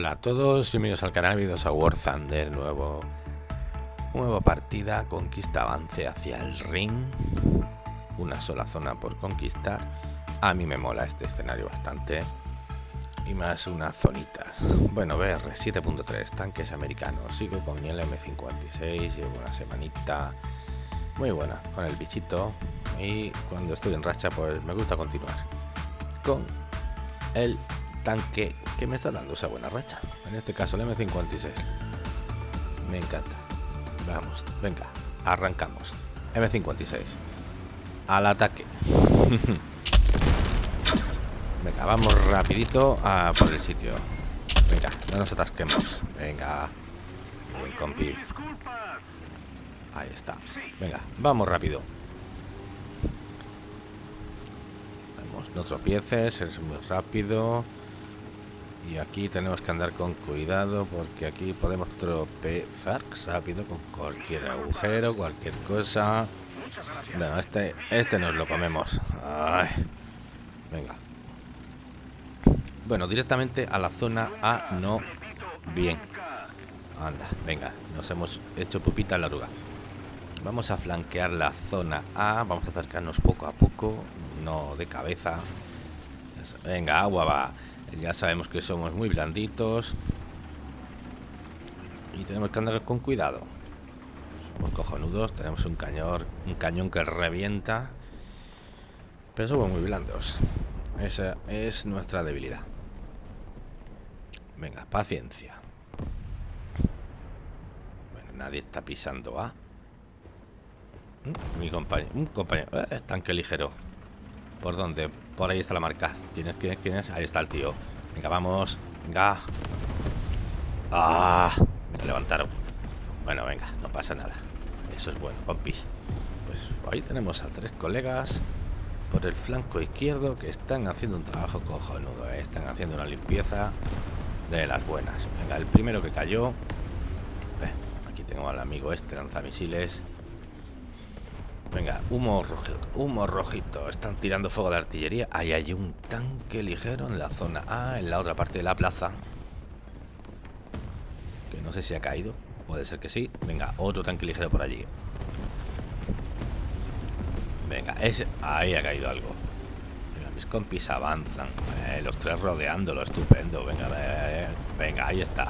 Hola a todos, bienvenidos al canal, bienvenidos a War Thunder, nuevo, nueva partida, conquista avance hacia el ring, una sola zona por conquistar, a mí me mola este escenario bastante, y más una zonita, bueno BR 7.3, tanques americanos, sigo con el M56, llevo una semanita muy buena con el bichito, y cuando estoy en racha pues me gusta continuar con el tanque que me está dando esa buena racha. En este caso el M56. Me encanta. Vamos, venga, arrancamos. M56. Al ataque. venga, vamos rapidito a por el sitio. Venga, no nos atasquemos. Venga. Bien, compi. Ahí está. Venga, vamos rápido. Vamos, no tropieces, es muy rápido. Y aquí tenemos que andar con cuidado porque aquí podemos tropezar rápido con cualquier agujero, cualquier cosa. Bueno, este, este nos lo comemos. venga. Bueno, directamente a la zona A no bien. Anda, venga, nos hemos hecho pupita en la oruga. Vamos a flanquear la zona A, vamos a acercarnos poco a poco, no de cabeza. Venga, agua va. Ya sabemos que somos muy blanditos. Y tenemos que andar con cuidado. Somos cojonudos, tenemos un cañón, un cañón que revienta. Pero somos muy blandos. Esa es nuestra debilidad. Venga, paciencia. Bueno, nadie está pisando A. Mi compañero, un compañero, eh, tanque ligero. ¿Por dónde? Por ahí está la marca. ¿Quién es? ¿Quién es? ¿Quién es? Ahí está el tío. Venga, vamos. Venga. Ah, me levantaron. Bueno, venga, no pasa nada. Eso es bueno, compis. Pues ahí tenemos a tres colegas por el flanco izquierdo que están haciendo un trabajo cojonudo. ¿eh? Están haciendo una limpieza de las buenas. Venga, el primero que cayó. Aquí tengo al amigo este lanzamisiles. Venga, humo rojito, humo rojito. Están tirando fuego de artillería. Ahí hay un tanque ligero en la zona A, en la otra parte de la plaza. Que no sé si ha caído. Puede ser que sí. Venga, otro tanque ligero por allí. Venga, ese, ahí ha caído algo. Venga, mis compis avanzan. Eh, los tres rodeándolo, estupendo. Venga, eh, venga, ahí está.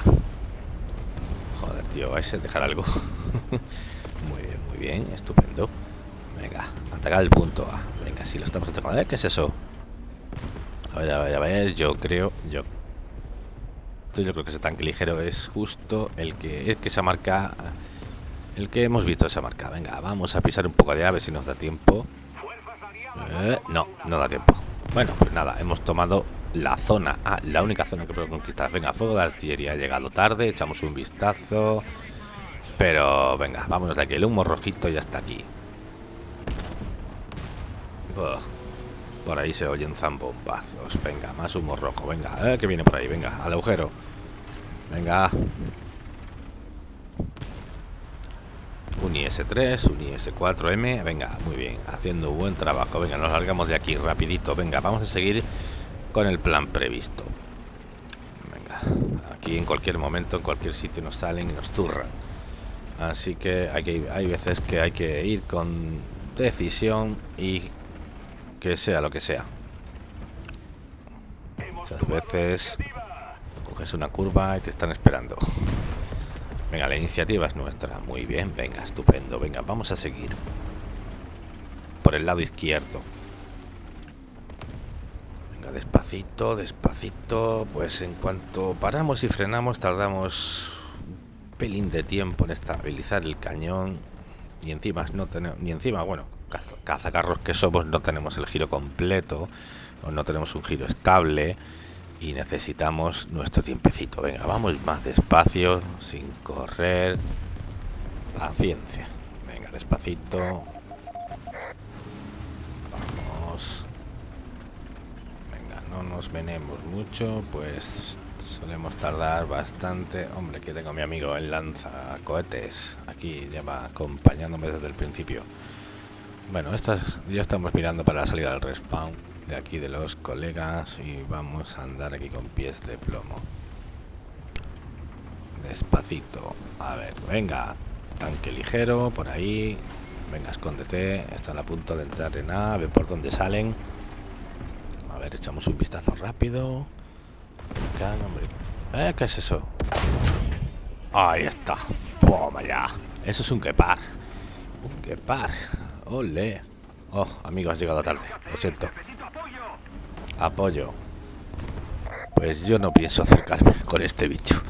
Joder, tío, ese dejar algo. muy bien, muy bien, estupendo. Atacar el punto A. Venga, si lo estamos atacando. ¿Eh? ¿Qué es eso? A ver, a ver, a ver. Yo creo. Yo. Yo creo que ese tanque ligero es justo el que. Es que esa marca. El que hemos visto esa marca. Venga, vamos a pisar un poco de ave si nos da tiempo. Eh, no, no da tiempo. Bueno, pues nada, hemos tomado la zona A, la única zona que puedo conquistar. Venga, fuego de artillería ha llegado tarde, echamos un vistazo. Pero venga, vámonos de aquí. El humo rojito ya está aquí. Por ahí se oyen zambombazos. Venga, más humo rojo. Venga, eh, que viene por ahí. Venga, al agujero. Venga. Un IS-3, un IS-4M. Venga, muy bien. Haciendo un buen trabajo. Venga, nos largamos de aquí rapidito. Venga, vamos a seguir con el plan previsto. Venga, aquí en cualquier momento, en cualquier sitio nos salen y nos turran. Así que hay, que, hay veces que hay que ir con decisión y que sea lo que sea. Muchas veces coges una curva y te están esperando. Venga, la iniciativa es nuestra. Muy bien, venga, estupendo. Venga, vamos a seguir. Por el lado izquierdo. Venga, despacito, despacito. Pues en cuanto paramos y frenamos, tardamos un pelín de tiempo en estabilizar el cañón. Y encima no tenemos... Ni encima, bueno, cazacarros que somos no tenemos el giro completo o no tenemos un giro estable y necesitamos nuestro tiempecito. Venga, vamos más despacio, sin correr. Paciencia. Venga, despacito. Vamos. Venga, no nos venemos mucho, pues solemos tardar bastante. Hombre, que tengo mi amigo el lanza cohetes. Aquí lleva acompañándome desde el principio. Bueno, estas ya estamos mirando para la salida del respawn de aquí de los colegas y vamos a andar aquí con pies de plomo. Despacito. A ver, venga. Tanque ligero, por ahí. Venga, escóndete. Están a punto de entrar en A. A ver por dónde salen. A ver, echamos un vistazo rápido. ¿Eh? ¿Qué es eso? Ahí está. Toma ya. Eso es un quepar. Un quepar. Ole. Oh, amigo, has llegado tarde. Lo siento. Apoyo. Pues yo no pienso acercarme con este bicho.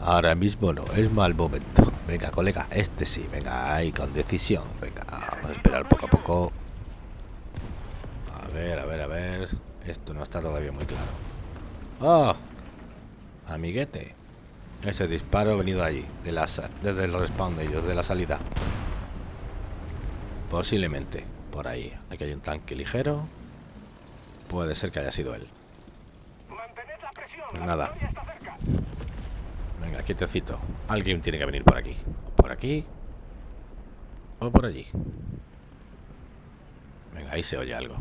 Ahora mismo no, es mal momento. Venga, colega, este sí. Venga, ahí con decisión. Venga, vamos a esperar poco a poco. A ver, a ver, a ver. Esto no está todavía muy claro. ¡Oh! Amiguete. Ese disparo ha venido allí, de desde el respawn de ellos, de la salida. Posiblemente, por ahí. Aquí hay un tanque ligero. Puede ser que haya sido él. Nada. Venga, quietecito. Alguien tiene que venir por aquí. Por aquí. O por allí. Venga, ahí se oye algo.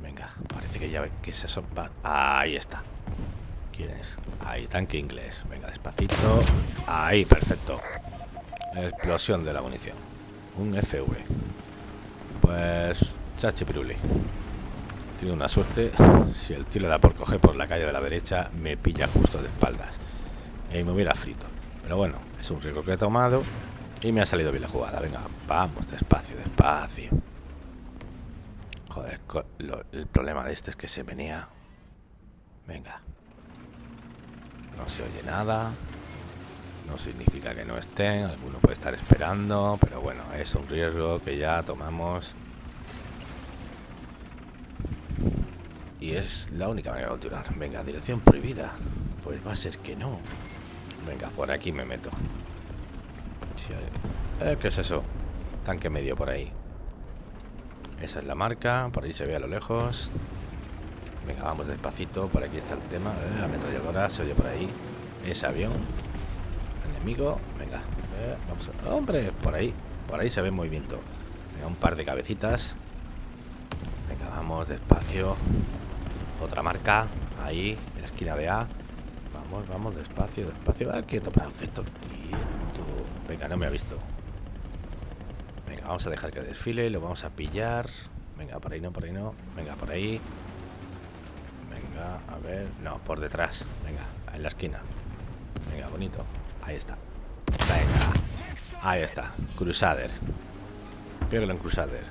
Venga, parece que ya ve que se sopa. Ahí está. ¿Quién es? Ahí, tanque inglés. Venga, despacito. Ahí, perfecto. Explosión de la munición. Un FV. Pues... Chachi piruli. Tiene una suerte. Si el le da por coger por la calle de la derecha, me pilla justo de espaldas. Y me hubiera frito. Pero bueno, es un riesgo que he tomado. Y me ha salido bien la jugada. Venga, vamos, despacio, despacio. Joder, el problema de este es que se venía. Venga. No se oye nada. No significa que no estén. Alguno puede estar esperando. Pero bueno, es un riesgo que ya tomamos. Y es la única manera de continuar. Venga, dirección prohibida. Pues va a ser que no. Venga, por aquí me meto. Eh, ¿Qué es eso? Tanque medio por ahí. Esa es la marca, por ahí se ve a lo lejos. Venga, vamos despacito, por aquí está el tema. Eh, la ametralladora se oye por ahí. Ese avión. Enemigo, venga. Eh, vamos ¡Hombre! Por ahí, por ahí se ve movimiento. Venga, un par de cabecitas. Venga, vamos despacio. Otra marca, ahí, en la esquina de A. Vamos, vamos, despacio, despacio. Ah, quieto, quieto, quieto. Venga, no me ha visto. Vamos a dejar que desfile, lo vamos a pillar. Venga, por ahí no, por ahí no. Venga, por ahí. Venga, a ver. No, por detrás. Venga, en la esquina. Venga, bonito. Ahí está. Venga. Ahí está. Crusader. Pégalo en Crusader.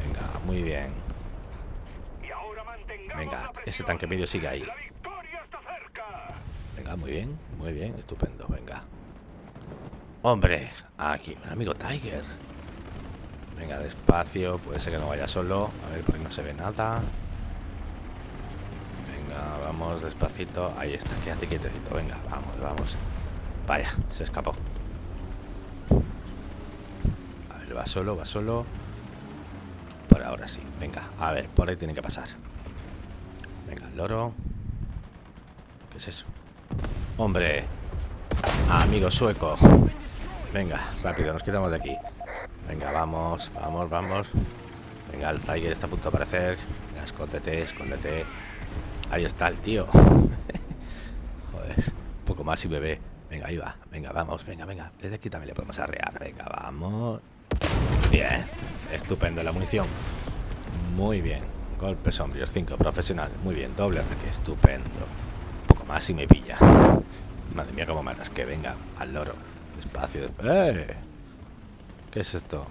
Venga, muy bien. Venga, ese tanque medio sigue ahí. Venga, muy bien, muy bien, estupendo. Venga. Hombre, aquí, mi amigo Tiger. Venga, despacio. Puede ser que no vaya solo. A ver, por ahí no se ve nada. Despacito. Ahí está, quédate quietecito. Venga, vamos, vamos. Vaya, se escapó. A ver, va solo, va solo. Por ahora sí. Venga, a ver, por ahí tiene que pasar. Venga, el loro. ¿Qué es eso? Hombre. Amigo sueco. Venga, rápido, nos quitamos de aquí. Venga, vamos, vamos, vamos. Venga, el Tiger está a punto de aparecer. Venga, escóndete, escóndete. Ahí está el tío. Joder, un poco más y bebé. Venga, ahí va. Venga, vamos, venga, venga. Desde aquí también le podemos arrear. Venga, vamos. Bien, estupendo la munición. Muy bien. Golpes sombríos, 5, profesional. Muy bien, doble ataque, estupendo. Un poco más y me pilla. Madre mía, cómo matas. Que venga, al loro. Espacio. ¡Eh! ¿Qué es esto?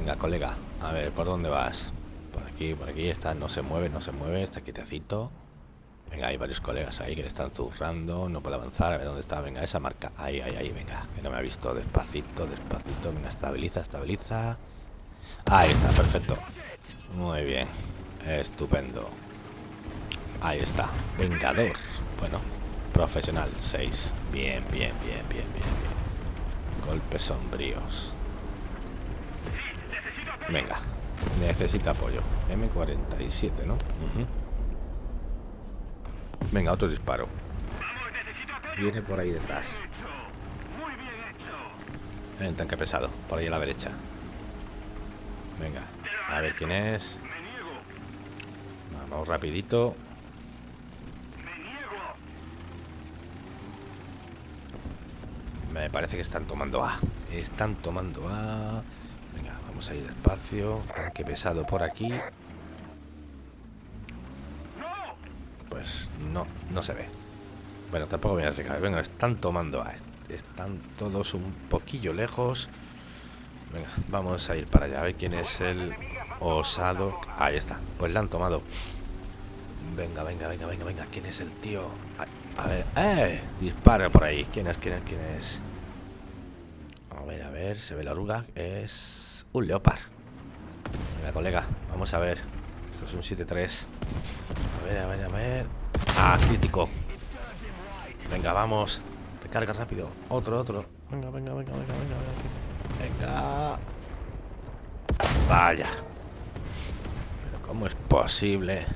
Venga, colega. A ver, ¿por dónde vas? Por aquí, por aquí. Está, no se mueve, no se mueve. Está quietecito. Venga, hay varios colegas ahí que le están zurrando. No puede avanzar. A ver dónde está. Venga, esa marca. Ahí, ahí, ahí. Venga, que no me ha visto. Despacito, despacito. Venga, estabiliza, estabiliza. Ahí está, perfecto. Muy bien. Estupendo. Ahí está. Vengador. Bueno, profesional. 6. Bien, bien, bien, bien, bien, Golpes sombríos. Venga. Necesita apoyo. M47, ¿no? Venga, otro disparo. Viene por ahí detrás. En tanque pesado. Por ahí a la derecha. Venga. A ver quién es. Vamos rapidito. Me parece que están tomando A. Están tomando A. Vamos a ir despacio. Tanque pesado por aquí. Pues no, no se ve. Bueno, tampoco voy a arriesgar. Venga, están tomando. Están todos un poquillo lejos. Venga, vamos a ir para allá. A ver quién es el osado. Ahí está. Pues la han tomado. Venga, venga, venga, venga, venga. ¿Quién es el tío? A ver, ¡eh! Dispara por ahí. ¿Quién es? ¿Quién es? ¿Quién es? A ver, a ver. Se ve la oruga. Es un leopard. Venga, colega. Vamos a ver. Esto es un 7-3. A ver, a ver, a ver. Ah, crítico. Venga, vamos. Recarga rápido. Otro, otro. Venga, venga, venga, venga, venga. Venga. Vaya. Pero ¿cómo es posible?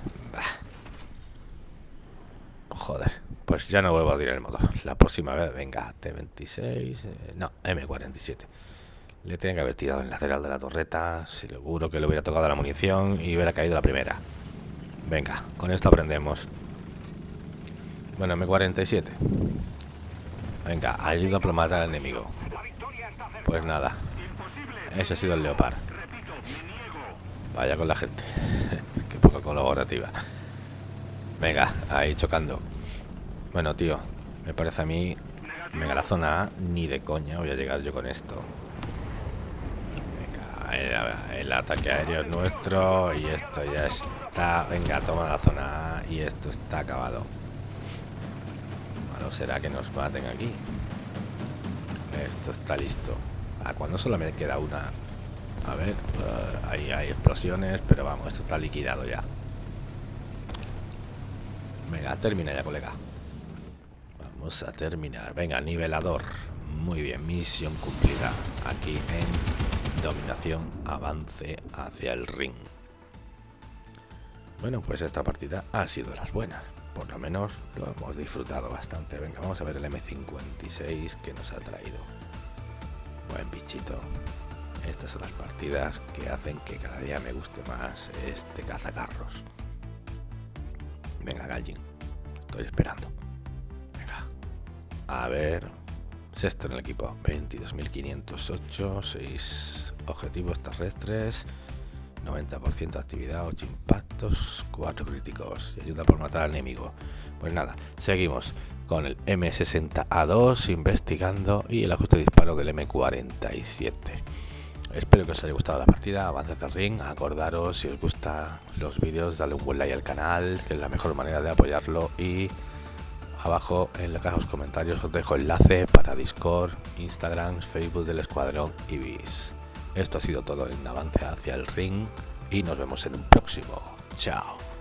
Joder, pues ya no vuelvo a tirar el motor. La próxima vez, venga, T26, eh, no, M47. Le tenía que haber tirado el lateral de la torreta, seguro que le hubiera tocado la munición y hubiera caído la primera. Venga, con esto aprendemos. Bueno, M47. Venga, ayuda a matar al enemigo. Pues nada, ese ha sido el Leopard. Vaya con la gente. Qué poco colaborativa. Venga, ahí chocando. Bueno, tío, me parece a mí... Venga, la zona A, ni de coña voy a llegar yo con esto. El, ataque aéreo es nuestro y esto ya está... Venga, toma la zona A y esto está acabado. Malo será que nos maten aquí. Esto está listo. Ah, cuando solo me queda una. A ver, uh, ahí hay explosiones, pero vamos, esto está liquidado ya. Venga, termina ya, colega. Vamos a terminar. Venga, nivelador. Muy bien, misión cumplida. Aquí en dominación, avance hacia el ring. Bueno, pues esta partida ha sido las buenas. Por lo menos lo hemos disfrutado bastante. Venga, vamos a ver el M56 que nos ha traído. Buen bichito. Estas son las partidas que hacen que cada día me guste más este cazacarros. Venga, Gallin. Estoy esperando. A ver. Sexto en el equipo. 22.508. 6 objetivos terrestres. 90% de actividad, 8 impactos, 4 críticos y ayuda por matar al enemigo. Pues nada, seguimos con el M60A2 investigando y el ajuste de disparo del M47. Espero que os haya gustado la partida, avance de ring, acordaros si os gustan los vídeos, dale un buen like al canal, que es la mejor manera de apoyarlo y Abajo en la caja de los comentarios os dejo enlace para Discord, Instagram, Facebook del Escuadrón Ibis. Esto ha sido todo en avance hacia el ring y nos vemos en un próximo. Chao.